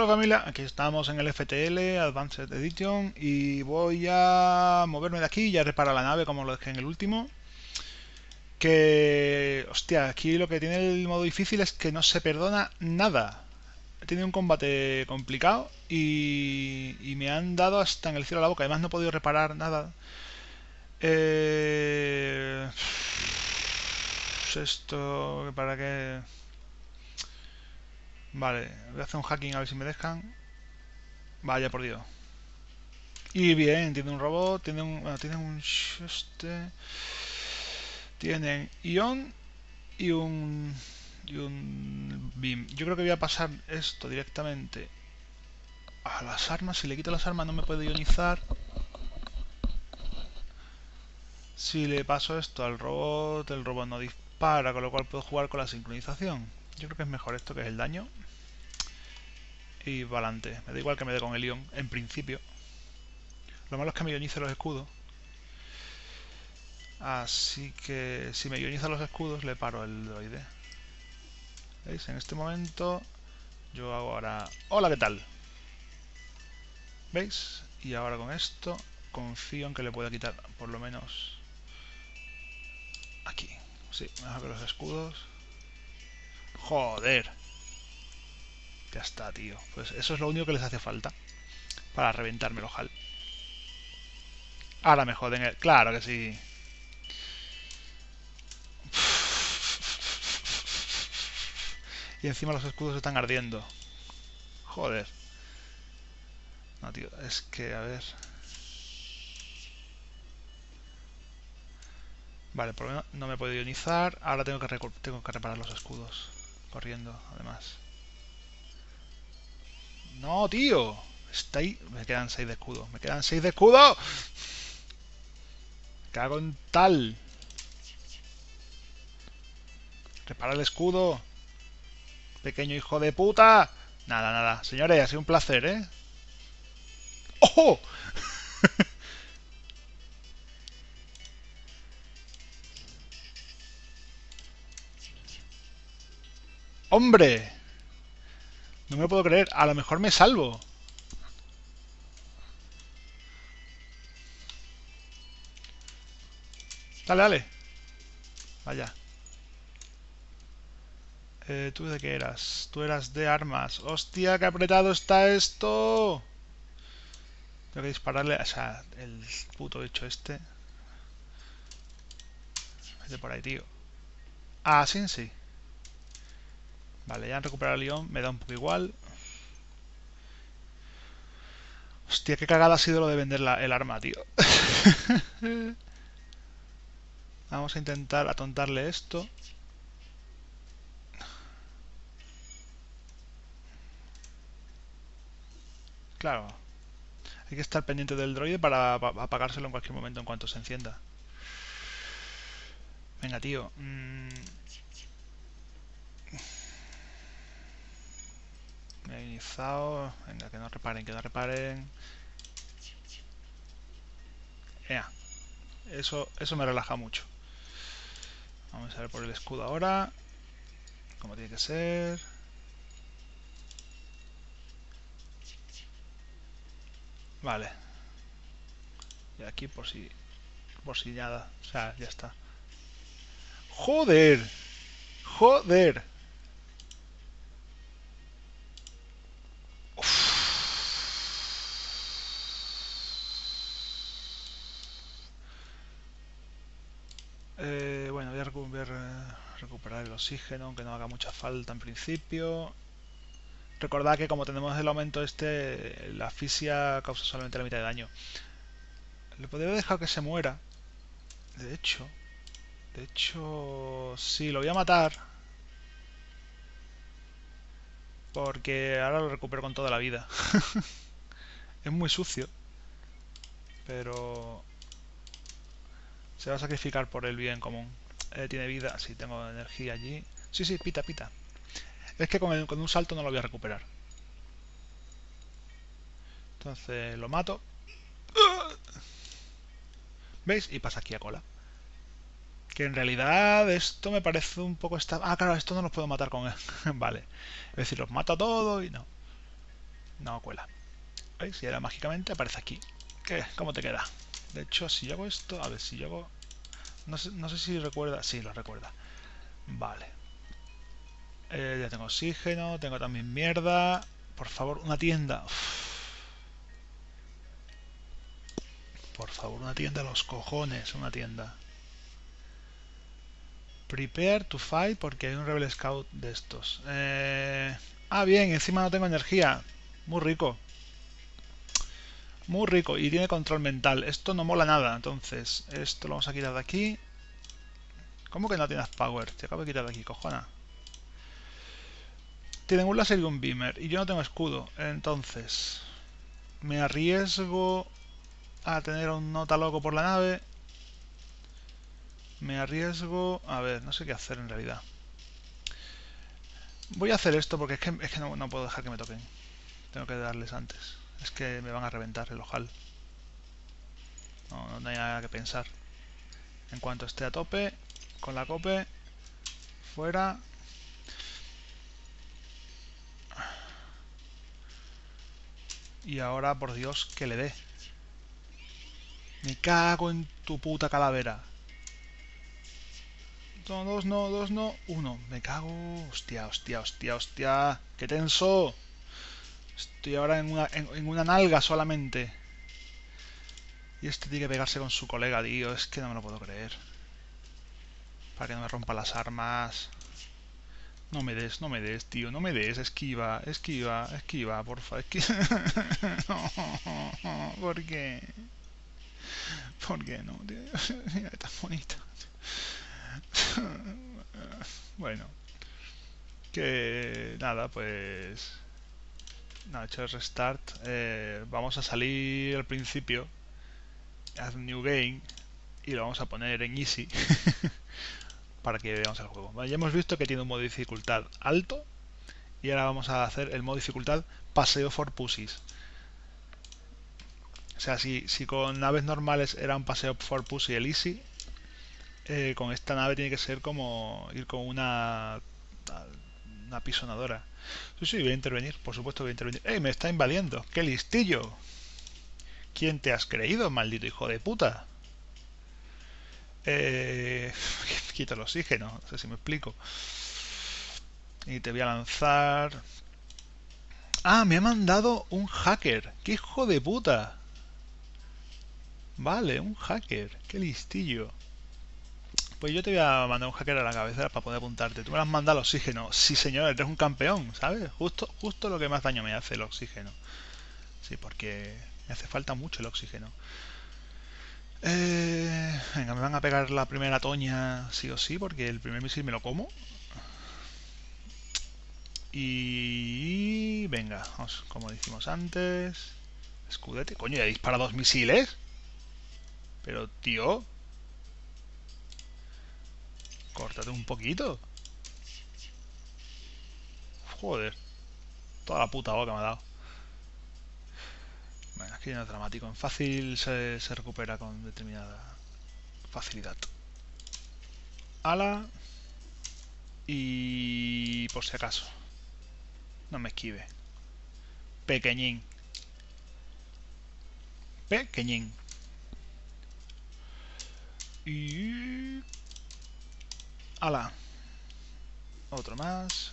Hola familia, aquí estamos en el FTL, Advanced Edition, y voy a moverme de aquí y a reparar la nave como lo dejé en el último. Que, hostia, aquí lo que tiene el modo difícil es que no se perdona nada. He tenido un combate complicado y, me han dado hasta en el cielo a la boca. Además no he podido reparar nada. Eh, esto, ¿para qué? Vale, voy a hacer un hacking a ver si me dejan. Vaya por Dios. Y bien, tiene un robot, tiene un... Bueno, tiene un... Este... Tienen ion y un... Y un beam. Yo creo que voy a pasar esto directamente a las armas. Si le quito las armas no me puede ionizar. Si le paso esto al robot, el robot no dispara, con lo cual puedo jugar con la sincronización. Yo creo que es mejor esto que es el daño. Y para adelante. Me da igual que me dé con el ion, en principio. Lo malo es que me ionice los escudos. Así que si me ioniza los escudos le paro el droide. ¿Veis? En este momento yo hago ahora... ¡Hola! ¿Qué tal? ¿Veis? Y ahora con esto confío en que le pueda quitar por lo menos aquí. Sí, mejor que los escudos. Joder. Ya está, tío. Pues eso es lo único que les hace falta. Para reventarme el ojal. Ahora me joden el... Claro que sí. Y encima los escudos están ardiendo. Joder. No, tío. Es que, a ver... Vale, por lo menos no me puedo ionizar. Ahora tengo que, tengo que reparar los escudos. Corriendo, además. No, tío. Está ahí. Me quedan 6 de escudo. Me quedan 6 de escudo. Cago en tal. Repara el escudo. Pequeño hijo de puta. Nada, nada. Señores, ha sido un placer, ¿eh? ¡Ojo! ¡Hombre! No me lo puedo creer. A lo mejor me salvo. Dale, dale. Vaya. Eh, ¿Tú de qué eras? Tú eras de armas. ¡Hostia, qué apretado está esto! Tengo que dispararle... O sea, el puto hecho este. Vete por ahí, tío. Ah, sí, sí. Vale, ya han recuperado el león, me da un poco igual. Hostia, qué cagada ha sido lo de vender el arma, tío. Vamos a intentar atontarle esto. Claro. Hay que estar pendiente del droide para apagárselo en cualquier momento en cuanto se encienda. Venga, tío. Mm. He iniciado. Venga, que no reparen, que no reparen. Eso, eso me relaja mucho. Vamos a ver por el escudo ahora. Como tiene que ser. Vale. Y aquí por si... Por si nada. O sea, ya está. ¡Joder! ¡Joder! Recuperar el oxígeno, aunque no haga mucha falta en principio. Recordad que como tenemos el aumento este, la asfixia causa solamente la mitad de daño. Le podría dejar que se muera. De hecho, de hecho, sí, lo voy a matar. Porque ahora lo recupero con toda la vida. es muy sucio. Pero se va a sacrificar por el bien común. Eh, tiene vida, sí, tengo energía allí. Sí, sí, pita, pita. Es que con, con un salto no lo voy a recuperar. Entonces lo mato. ¿Veis? Y pasa aquí a cola. Que en realidad esto me parece un poco... Esta... Ah, claro, esto no los puedo matar con él. vale. Es decir, los mato a todos y no. No cuela. ¿Veis? Y ahora mágicamente aparece aquí. ¿Qué? ¿Cómo te queda? De hecho, si yo hago esto... A ver, si yo hago... No sé, no sé si recuerda... Sí, lo recuerda. Vale. Eh, ya tengo oxígeno, tengo también mierda. Por favor, una tienda. Por favor, una tienda, los cojones, una tienda. Prepare to fight porque hay un Rebel Scout de estos. Eh... Ah, bien, encima no tengo energía. Muy rico. Muy rico. Y tiene control mental. Esto no mola nada. Entonces, esto lo vamos a quitar de aquí. ¿Cómo que no tienes power? Te acabo de quitar de aquí, cojona. Tienen un láser y un beamer. Y yo no tengo escudo. Entonces, me arriesgo a tener un nota loco por la nave. Me arriesgo... A ver, no sé qué hacer en realidad. Voy a hacer esto porque es que, no, puedo dejar que me toquen. Tengo que darles antes. Es que me van a reventar el ojal. No, no hay nada que pensar. En cuanto esté a tope, con la cope, fuera. Y ahora, por Dios, que le dé. Me cago en tu puta calavera. No, dos no, dos no, uno. Me cago. Hostia, hostia, hostia, hostia. ¡Qué tenso! Estoy ahora en una, en, una nalga solamente. Y este tiene que pegarse con su colega, tío. Es que no me lo puedo creer. Para que no me rompa las armas. No me des, no me des, tío. No me des. Esquiva, esquiva, esquiva, porfa. Esquiva. ¿Por qué? ¿Por qué no, tío? Mira, tan bonita. bueno. Que nada, pues... Nada, hecho el restart. Eh, vamos a salir al principio. Add New Game. Y lo vamos a poner en Easy. para que veamos el juego. ya hemos visto que tiene un modo de dificultad alto. Y ahora vamos a hacer el modo de dificultad Paseo for Pussies. O sea, si, si con naves normales era un paseo for Pussy el Easy, eh, con esta nave tiene que ser como ir con una una pisonadora. Sí, sí, voy a intervenir, por supuesto voy a intervenir. ¡Ey, me está invadiendo! ¡Qué listillo! ¿Quién te has creído, maldito hijo de puta? Eh... Quito el oxígeno, no sé si me explico. Y te voy a lanzar... ¡Ah, me ha mandado un hacker! ¡Qué hijo de puta! Vale, un hacker. ¡Qué listillo! Pues yo te voy a mandar un hacker a la cabeza para poder apuntarte. Tú me has mandado el oxígeno. Sí, señor, eres un campeón, ¿sabes? Justo, justo lo que más daño me hace el oxígeno. Sí, porque me hace falta mucho el oxígeno. Eh, venga, me van a pegar la primera toña sí o sí, porque el primer misil me lo como. Y venga, vamos, como dijimos antes. Escudete. Coño, ya dispara dos misiles. Pero, tío, Córtate un poquito. Joder. Toda la puta boca me ha dado. Bueno, aquí no es dramático. En fácil se, se recupera con determinada facilidad. Ala. Y por si acaso. No me esquive. Pequeñín. Pequeñín. Y Ala. Otro más.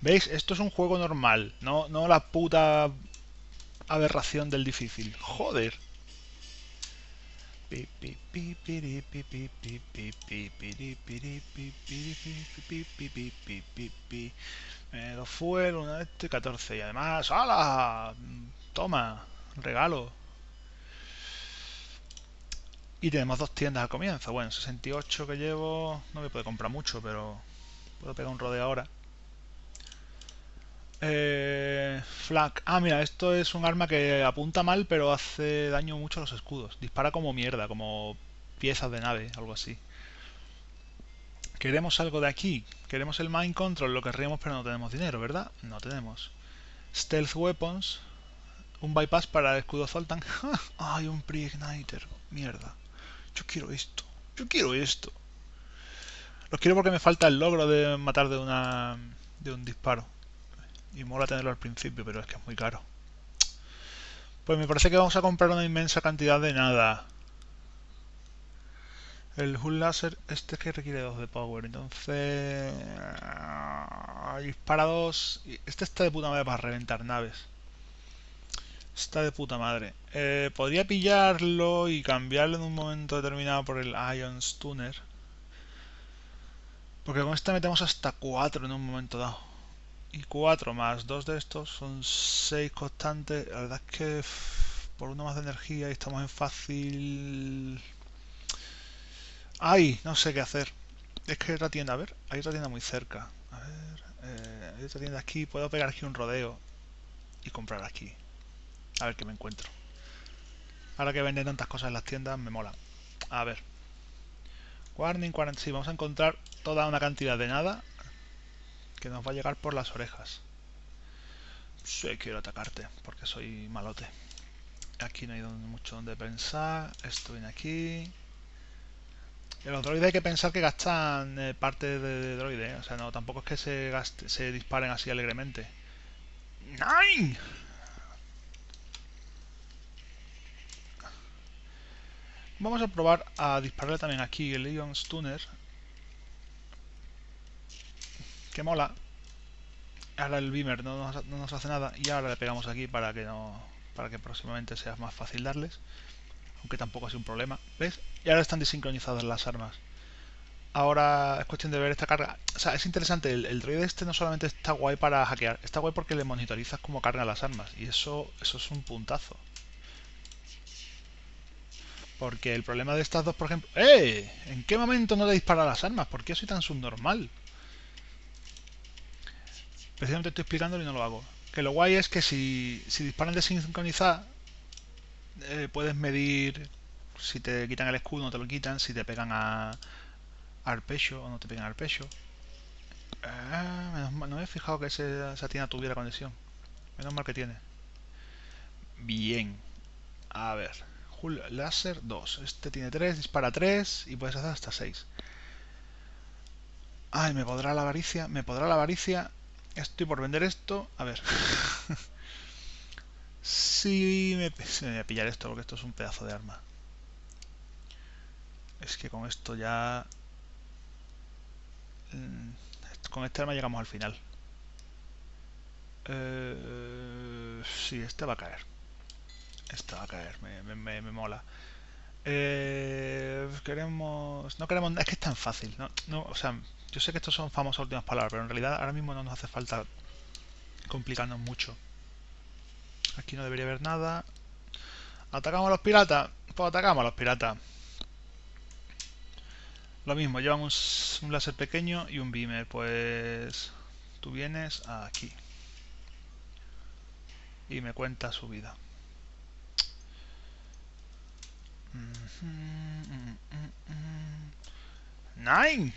¿Veis? Esto es un juego normal. No, no la puta aberración del difícil. Joder. Dos fueron, una este 14. Y además, ¡hala! Toma, regalo. Y tenemos dos tiendas al comienzo. Bueno, 68 que llevo... No me puede comprar mucho, pero... Puedo pegar un rodeo ahora. Eh, flag. Ah, mira, esto es un arma que apunta mal, pero hace daño mucho a los escudos. Dispara como mierda, como piezas de nave, algo así. Queremos algo de aquí. Queremos el Mind Control, lo querríamos, pero no tenemos dinero, ¿verdad? No tenemos. Stealth Weapons. Un bypass para el escudo Zoltan. ¡Ay, un pre-igniter! Mierda. Yo quiero esto. Yo quiero esto. Lo quiero porque me falta el logro de matar de una de un disparo. Y mola tenerlo al principio, pero es que es muy caro. Pues me parece que vamos a comprar una inmensa cantidad de nada. El Hull Laser, este es que requiere 2 de power, entonces... Dispara 2... Este está de puta madre para reventar naves. Está de puta madre. Eh, podría pillarlo y cambiarlo en un momento determinado por el Ion Stunner. Porque con este metemos hasta 4 en un momento dado. Y 4 más 2 de estos son 6 constantes. La verdad es que por uno más de energía y estamos en fácil... ¡Ay! No sé qué hacer. Es que hay otra tienda, a ver, hay otra tienda muy cerca. A ver, eh, hay otra tienda aquí. Puedo pegar aquí un rodeo y comprar aquí. A ver qué me encuentro. Ahora que venden tantas cosas en las tiendas, me mola. A ver. Warning 40. Sí, vamos a encontrar toda una cantidad de nada que nos va a llegar por las orejas. Sí, quiero atacarte porque soy malote. Aquí no hay mucho donde pensar. Esto viene aquí. Los droides hay que pensar que gastan eh, parte de, droide. ¿eh? O sea, no, tampoco es que se, se disparen así alegremente. ¡Nine! Vamos a probar a dispararle también aquí el Ion Stunner. Que mola. Ahora el Beamer no nos, hace nada y ahora le pegamos aquí para que no para que próximamente sea más fácil darles. Aunque tampoco sido un problema. ¿Ves? Y ahora están desincronizadas las armas. Ahora es cuestión de ver esta carga. O sea, es interesante. El, el droide este no solamente está guay para hackear. Está guay porque le monitorizas cómo cargan las armas. Y eso, eso es un puntazo. Porque el problema de estas dos, por ejemplo... ¡Eh! ¿En qué momento no le dispara las armas? ¿Por qué soy tan subnormal? Precisamente estoy explicándolo y no lo hago. Que lo guay es que si, si disparan de sincronizar, eh, puedes medir si te quitan el escudo no te lo quitan, si te pegan a, al pecho o no te pegan al pecho. Ah, menos mal, no me he fijado que esa tienda tuviera conexión. Menos mal que tiene. Bien. A ver. Láser 2. Este tiene 3, dispara 3 y puedes hacer hasta 6. Ay, me podrá la avaricia, me podrá la avaricia. Estoy por vender esto. A ver. me, me voy a pillar esto porque esto es un pedazo de arma. Es que con esto ya... Mm, con este arma llegamos al final. Eh, sí, este va a caer. Esto va a caer, me, me, me, mola. Eh, queremos... No queremos... Es que es tan fácil. ¿no? No, o sea, yo sé que estos son famosas últimas palabras, pero en realidad ahora mismo no nos hace falta complicarnos mucho. Aquí no debería haber nada. ¿Atacamos a los piratas? Pues atacamos a los piratas. Lo mismo, llevamos un láser pequeño y un beamer. Pues tú vienes aquí. Y me cuenta su vida. Nine.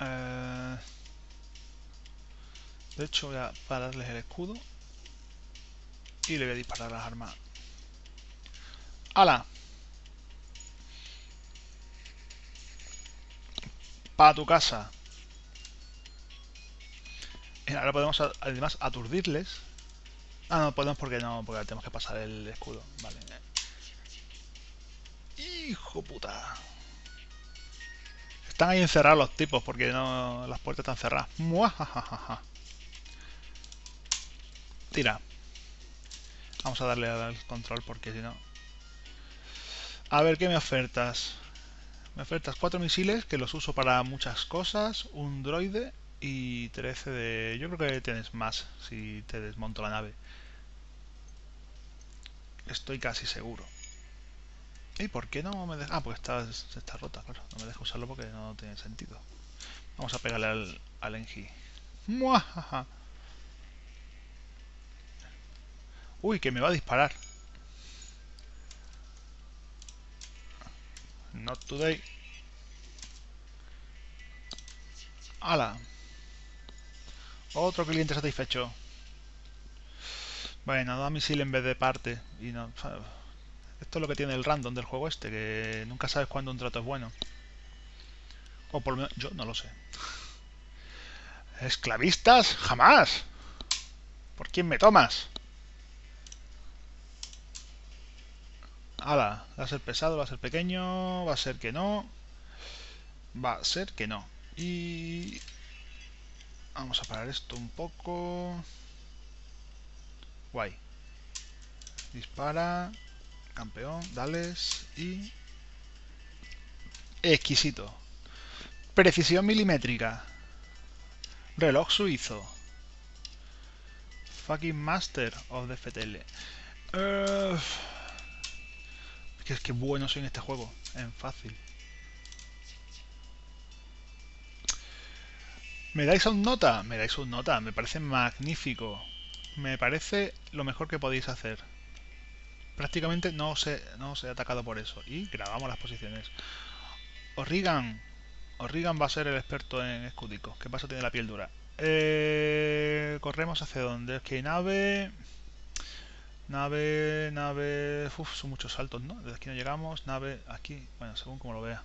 Eh, de hecho voy a pararles el escudo y le voy a disparar las armas. ¡Hala! Para tu casa. Ahora podemos además aturdirles Ah, no podemos porque no, porque tenemos que pasar el escudo. Vale. Hijo puta. Están ahí encerrados los tipos porque no las puertas están cerradas. Muajajaja. Tira. Vamos a darle al control porque si no... A ver, ¿qué me ofertas? Me ofertas cuatro misiles que los uso para muchas cosas, un droide y 13 de... Yo creo que tienes más si te desmonto la nave. Estoy casi seguro. ¿Y por qué no me deja? Ah, porque está, está rota, claro. No me deja usarlo porque no tiene sentido. Vamos a pegarle al, al Engi. Uy, que me va a disparar. Not today. ¡Hala! Otro cliente satisfecho. Bueno, da misil en vez de parte. Y no, esto es lo que tiene el random del juego este, que nunca sabes cuándo un trato es bueno. O por lo menos yo no lo sé. ¿Esclavistas? ¡Jamás! ¿Por quién me tomas? Ala, va a ser pesado, va a ser pequeño, va a ser que no. Va a ser que no. Y... Vamos a parar esto un poco. Guay. Dispara. Campeón, dales y... Exquisito. Precisión milimétrica. Reloj suizo. Fucking Master of the FTL. Que es que bueno soy en este juego. En fácil. ¿Me dais un nota? Me dais un nota. Me parece magnífico. Me parece lo mejor que podéis hacer. Prácticamente no os he, no os he atacado por eso. Y grabamos las posiciones. Orrigan. Orrigan va a ser el experto en escudicos. ¿Qué pasa? Tiene la piel dura. Eh, corremos hacia dónde. Es que hay nave. Nave, nave. Uf, son muchos saltos, ¿no? Desde aquí no llegamos. Nave, aquí. Bueno, según como lo vea.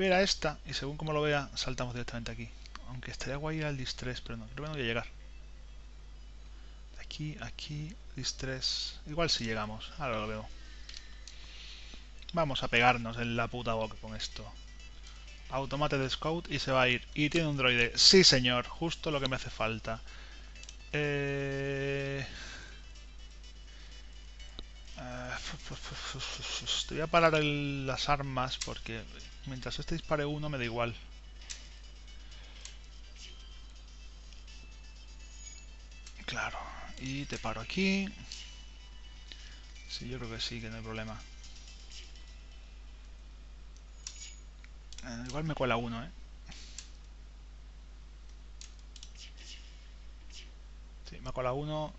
A esta y según como lo vea, saltamos directamente aquí. Aunque estaría guay ir al distress, pero no, creo que no voy a llegar. Aquí, aquí, distress. Igual si llegamos. Ahora lo veo. Vamos a pegarnos en la puta boca con esto. Automate de Scout y se va a ir. Y tiene un droide. Sí, señor. Justo lo que me hace falta. Eh... eh voy a parar las armas porque mientras este dispare uno me da igual. Y te paro aquí. Sí, yo creo que sí, que no hay problema. Eh, igual me cuela uno, ¿eh? Sí, me cuela uno,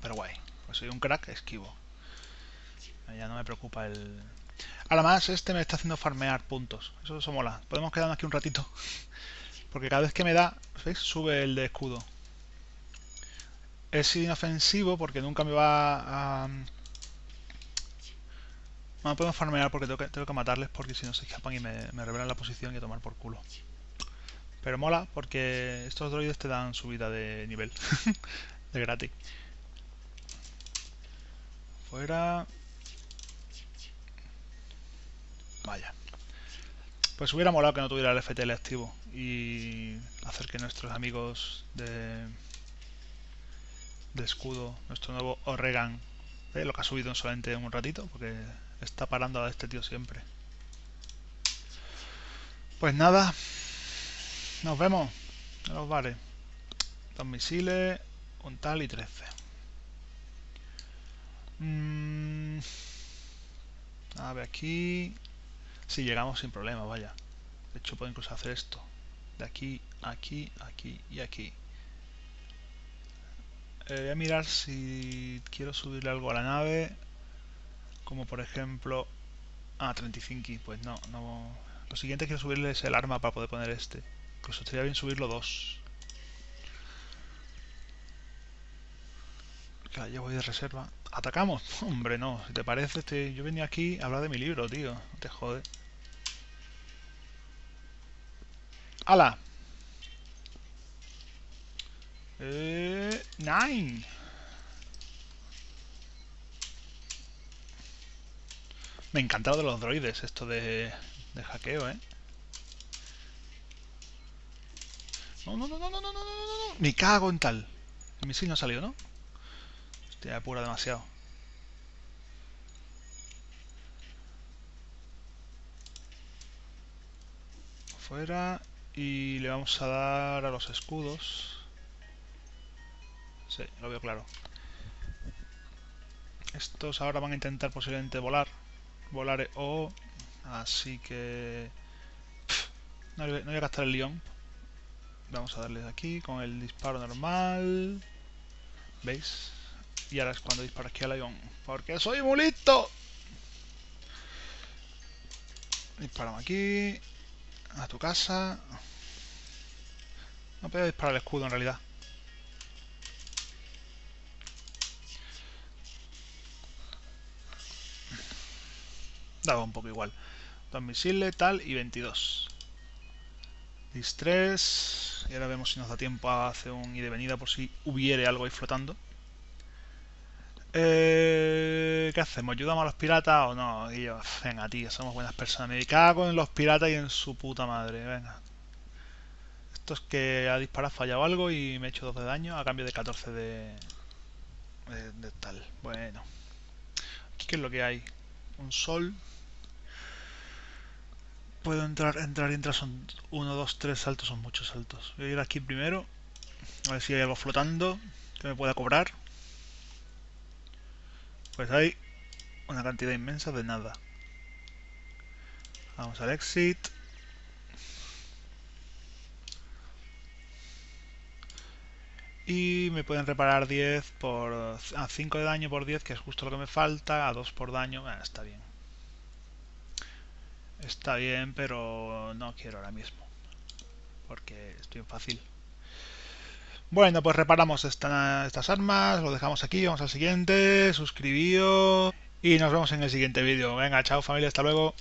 pero guay. Pues soy un crack, esquivo. Ya no me preocupa el... Ahora más, este me está haciendo farmear puntos. Eso, eso mola. Podemos quedarnos aquí un ratito. Porque cada vez que me da, ¿veis? Sube el de escudo. Es inofensivo porque nunca me va a... No podemos farmear porque tengo que, tengo que matarles porque si no se escapan y me, me revelan la posición y a tomar por culo. Pero mola porque estos droides te dan subida de nivel. de gratis. Fuera. Vaya. Pues hubiera molado que no tuviera el FTL activo y hacer que nuestros amigos de, de escudo, nuestro nuevo Oregan, lo que ha subido solamente un ratito, porque está parando a este tío siempre. Pues nada, nos vemos en bares. Dos misiles, un tal y 13. Mm, a ver aquí. Si llegamos sin problema, vaya. De hecho puedo incluso hacer esto. De aquí, aquí, aquí y aquí. Eh, voy a mirar si quiero subirle algo a la nave como por ejemplo ah, 35 pues no, no. Lo siguiente quiero subirle es el arma para poder poner este. Incluso estaría bien subirlo dos. Claro, ya voy de reserva. ¿atacamos? hombre no, si te parece este, yo venía aquí a hablar de mi libro tío, no te jode. ¡Hala! Eh, nine Me encanta lo de los droides, esto de, de hackeo, ¿eh? No, no, no, no, no, no, no, no, no, Me cago en tal. El misil no ha salido, ¿no? Hostia, apura demasiado. Fuera. Y le vamos a dar a los escudos. Sí, lo veo claro. Estos ahora van a intentar posiblemente volar. Volar o así que no, voy a gastar el león. Vamos a darle aquí con el disparo normal. Veis y ahora es cuando disparo aquí al león porque soy muy listo disparamos aquí a tu casa. No puedo disparar el escudo en realidad daba un poco igual. Dos misiles, tal y 22. Distress. Y ahora vemos si nos da tiempo a hacer un ida y venida por si hubiere algo ahí flotando. Eh, ¿Qué hacemos? ¿Ayudamos a los piratas o no? Yo, venga, tío, somos buenas personas. Me cago en los piratas y en su puta madre. Venga. Esto es que ha disparado, fallado algo y me he hecho 2 de daño a cambio de 14 de, de, tal. Bueno. Aquí qué es lo que hay. Un sol. Puedo entrar, entrar y entrar. Son 1, 2, 3 saltos. Son muchos saltos. Voy a ir aquí primero. A ver si hay algo flotando que me pueda cobrar. Pues hay una cantidad inmensa de nada. Vamos al exit. Y me pueden reparar 10 por... A 5 de daño por 10, que es justo lo que me falta. A 2 por daño, bueno, está bien. Está bien, pero no quiero ahora mismo. Porque estoy en fácil. Bueno, pues reparamos estas armas, lo dejamos aquí, vamos al siguiente, suscribíos y nos vemos en el siguiente vídeo. Venga, chao familia, hasta luego.